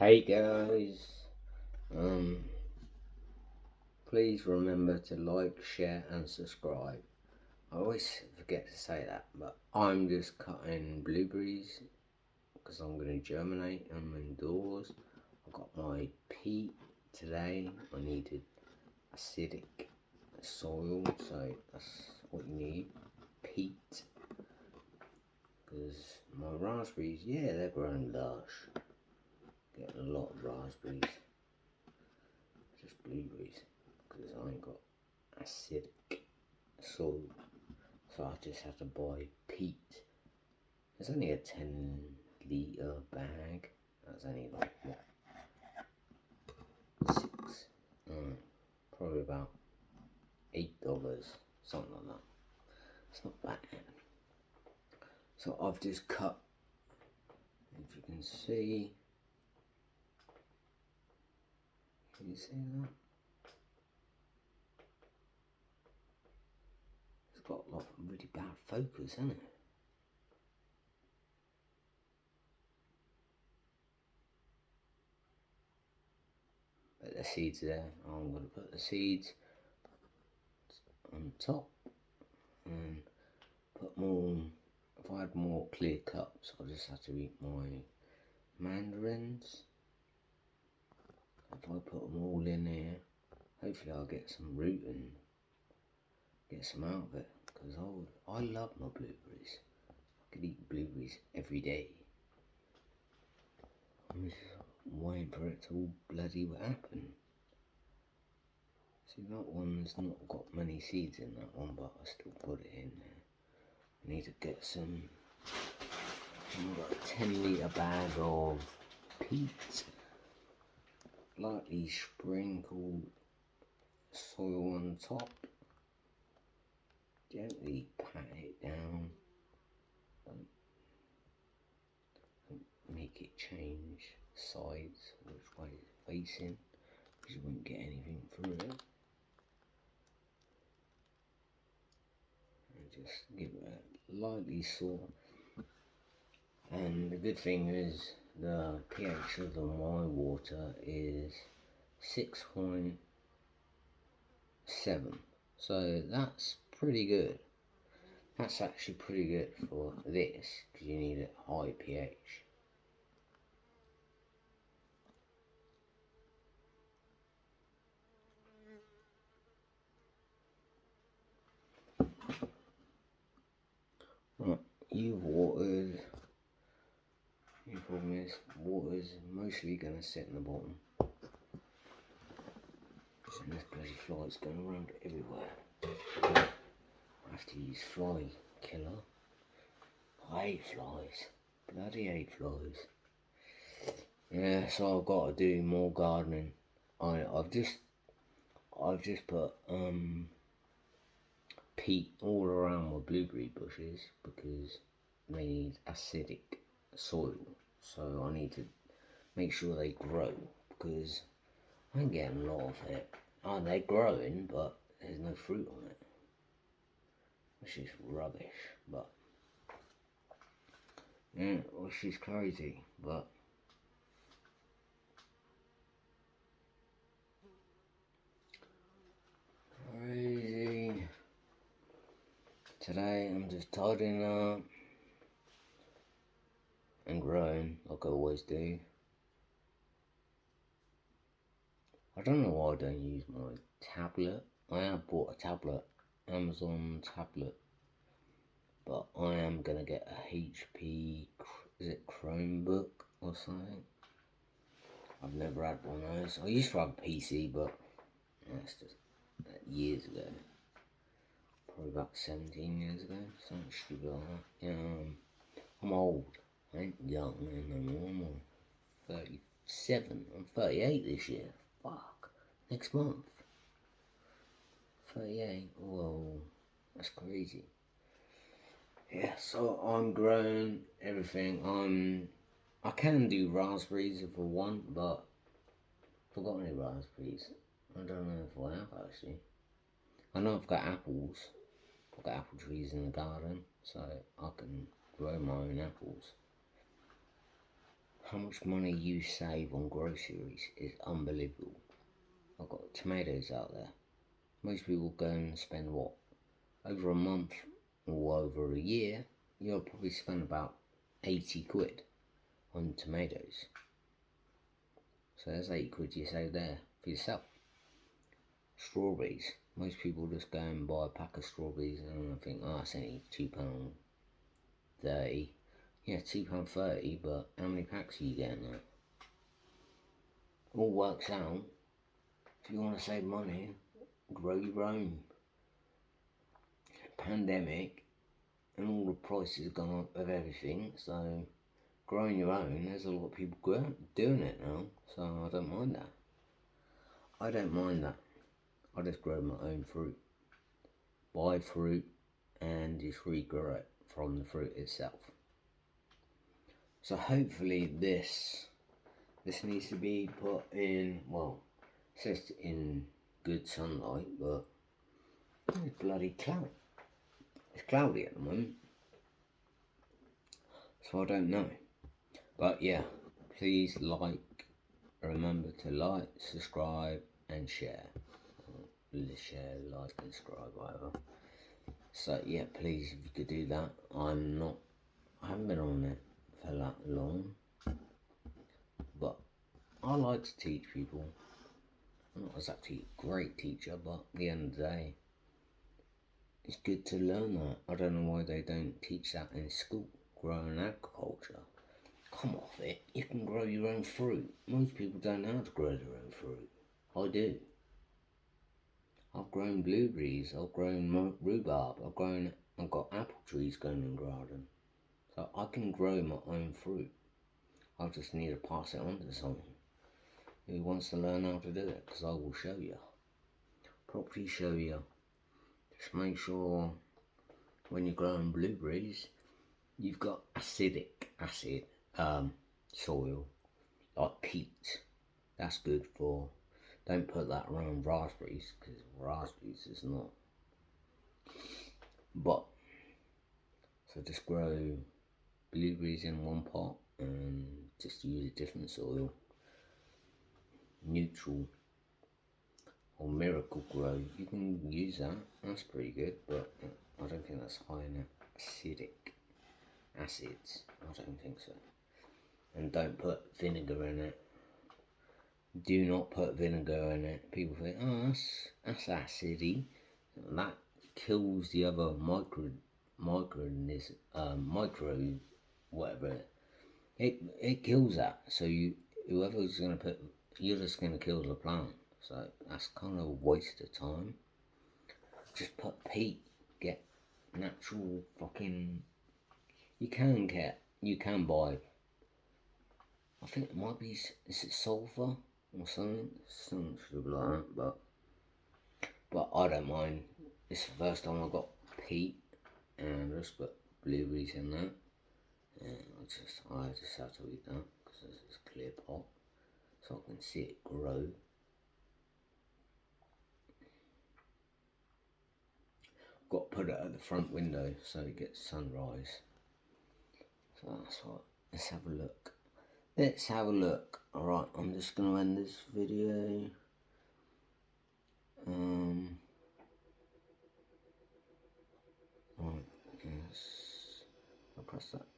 Hey guys, um, please remember to like, share, and subscribe. I always forget to say that, but I'm just cutting blueberries because I'm going to germinate them indoors. I've got my peat today. I needed acidic soil, so that's what you need peat. Because my raspberries, yeah, they're growing lush. Getting a lot of raspberries. Just blueberries. Because I ain't got acidic soil. So I just had to buy peat. It's only a 10 litre bag. That's only like, what? Six. Mm, probably about eight dollars. Something like that. It's not bad. So I've just cut, if you can see, can you see that? It's got a lot of really bad focus, hasn't it? Put the seeds there. I'm going to put the seeds on top and put more if I had more clear cups I just have to eat my mandarins if I put them all in there hopefully I'll get some root and get some out of it because I I love my blueberries I could eat blueberries every day I'm just waiting for it to all bloody happen See that one's not got many seeds in that one, but I still put it in there. I need to get some, I've got a 10 litre bag of peat. Lightly sprinkle soil on top. Gently pat it down. make it change sides, which way it's facing, because you won't get anything through it. just give it a lightly sore. And the good thing is the pH of the my water is 6.7. So that's pretty good. That's actually pretty good for this because you need a high pH. Right, you've watered. Your problem is mostly going to sit in the bottom. And this bloody fly's going around everywhere. I have to use fly killer. I hate flies. Bloody hate flies. Yeah, so I've got to do more gardening. I I've just I've just put um peat all around my blueberry bushes because they need acidic soil. So I need to make sure they grow because I'm getting a lot of it. Oh, they're growing, but there's no fruit on it. Which is rubbish, but yeah, which is crazy, but crazy. Today I'm just tidying up and growing like I always do. I don't know why I don't use my tablet. I have bought a tablet, Amazon tablet, but I am gonna get a HP, is it Chromebook or something? I've never had one of those. I used to have a PC, but that's just years ago probably about 17 years ago, something stupid like that. Yeah, um, I'm old. Ain't young anymore. I'm 37. I'm 38 this year. Fuck. Next month. 38. Whoa. That's crazy. Yeah, so I'm growing everything. I'm. I can do raspberries if I want, but forgot any raspberries. I don't know if I have actually. I know I've got apples. I've got apple trees in the garden, so I can grow my own apples. How much money you save on groceries is unbelievable. I've got tomatoes out there. Most people go and spend what? Over a month or over a year, you'll probably spend about 80 quid on tomatoes. So there's 80 quid you save there for yourself. Strawberries. Most people just go and buy a pack of strawberries and I think, oh, it's only £2.30. Yeah, £2.30, but how many packs are you getting there? All works out. If you want to save money, grow your own. Pandemic and all the prices have gone up of everything, so growing your own, there's a lot of people doing it now, so I don't mind that. I don't mind that. I just grow my own fruit. Buy fruit and just regrow it from the fruit itself. So hopefully this this needs to be put in well says in good sunlight but it's bloody cloud. It's cloudy at the moment. So I don't know. But yeah, please like remember to like, subscribe and share. Share, like and subscribe whatever. So yeah, please if you could do that. I'm not I haven't been on it for that long. But I like to teach people. I'm not exactly a great teacher, but at the end of the day, it's good to learn that. I don't know why they don't teach that in school, growing agriculture. Come off it, you can grow your own fruit. Most people don't know how to grow their own fruit. I do. I've grown blueberries, I've grown rhubarb, I've grown, I've got apple trees going in garden. So I can grow my own fruit. I just need to pass it on to someone who wants to learn how to do it because I will show you. Properly show you. Just make sure when you're growing blueberries you've got acidic acid um, soil like peat. That's good for don't put that around raspberries because raspberries is not. But so just grow blueberries in one pot and just use a different soil. Neutral or Miracle-Gro You can use that. That's pretty good, but I don't think that's high in acidic acids. I don't think so. And don't put vinegar in it. Do not put vinegar in it. People think, oh, that's, that's acidy. That kills the other micro, micro, um, micro whatever. It it kills that. So you whoever's gonna put you're just gonna kill the plant. So that's kind of a waste of time. Just put peat. Get natural fucking. You can get. You can buy. I think it might be. Is it sulfur or something? Something like that. But but I don't mind. It's the first time I got peat and I just put blueberries in that. I just, I just have to eat that because it's a clear pot so I can see it grow. Got to put it at the front window so it gets sunrise. So that's what, let's have a look. Let's have a look. Alright, I'm just going to end this video. Um, right, yes. I'll press that